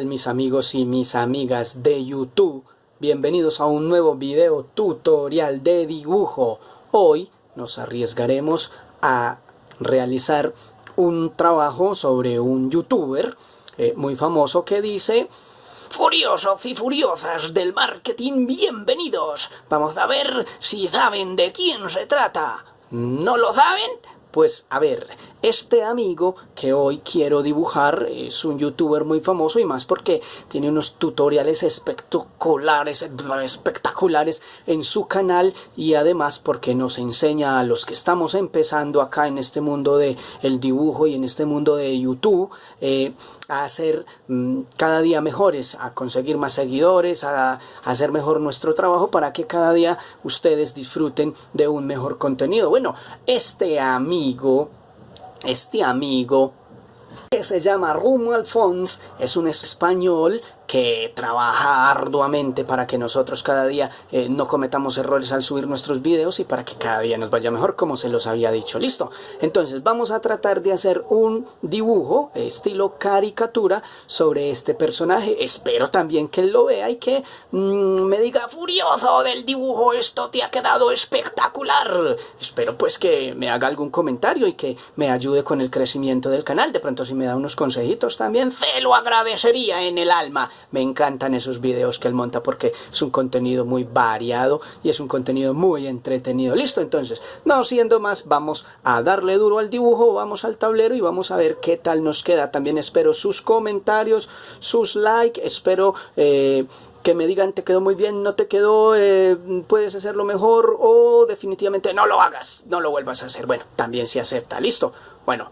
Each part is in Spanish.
mis amigos y mis amigas de YouTube? Bienvenidos a un nuevo video tutorial de dibujo. Hoy nos arriesgaremos a realizar un trabajo sobre un youtuber eh, muy famoso que dice Furiosos y furiosas del marketing, bienvenidos. Vamos a ver si saben de quién se trata. ¿No lo saben? Pues a ver, este amigo que hoy quiero dibujar es un youtuber muy famoso y más porque tiene unos tutoriales espectaculares, espectaculares en su canal y además porque nos enseña a los que estamos empezando acá en este mundo de el dibujo y en este mundo de YouTube eh, a hacer mm, cada día mejores, a conseguir más seguidores, a, a hacer mejor nuestro trabajo para que cada día ustedes disfruten de un mejor contenido. Bueno, este amigo este amigo que se llama Rumo Alfons es un español que trabaja arduamente para que nosotros cada día eh, no cometamos errores al subir nuestros videos y para que cada día nos vaya mejor como se los había dicho. Listo. Entonces vamos a tratar de hacer un dibujo estilo caricatura sobre este personaje. Espero también que él lo vea y que mm, me diga furioso del dibujo esto te ha quedado espectacular. Espero pues que me haga algún comentario y que me ayude con el crecimiento del canal. De pronto si me da unos consejitos también se lo agradecería en el alma. Me encantan esos videos que él monta porque es un contenido muy variado y es un contenido muy entretenido. Listo, entonces, no siendo más, vamos a darle duro al dibujo, vamos al tablero y vamos a ver qué tal nos queda. También espero sus comentarios, sus likes, espero... Eh, que me digan te quedó muy bien, no te quedó, eh, puedes hacerlo mejor o definitivamente no lo hagas, no lo vuelvas a hacer. Bueno, también se acepta, listo. Bueno,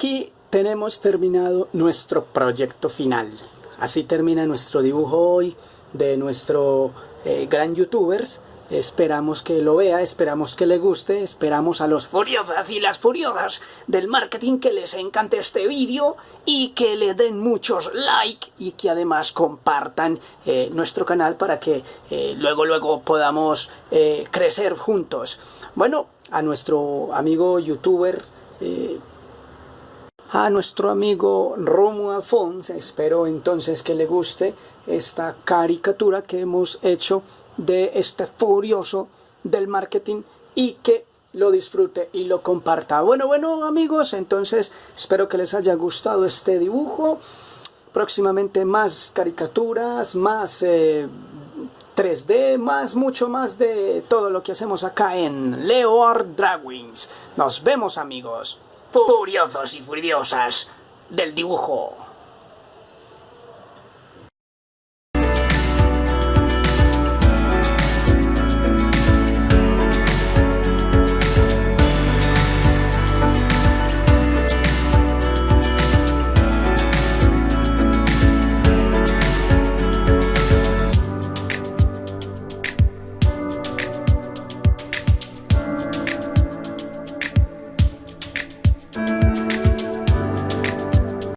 aquí tenemos terminado nuestro proyecto final. Así termina nuestro dibujo hoy de nuestro eh, gran youtubers. Esperamos que lo vea, esperamos que le guste, esperamos a los furiosas y las furiosas del marketing que les encante este vídeo y que le den muchos like y que además compartan eh, nuestro canal para que eh, luego luego podamos crecer juntos. Bueno, a nuestro amigo youtuber a nuestro amigo Romo Alfons. Espero entonces que le guste esta caricatura que hemos hecho de este furioso del marketing y que lo disfrute y lo comparta. Bueno, bueno amigos, entonces espero que les haya gustado este dibujo. Próximamente más caricaturas, más 3D, eh, más, mucho más de todo lo que hacemos acá en Leo Art Drawings. Nos vemos amigos furiosos y furiosas del dibujo.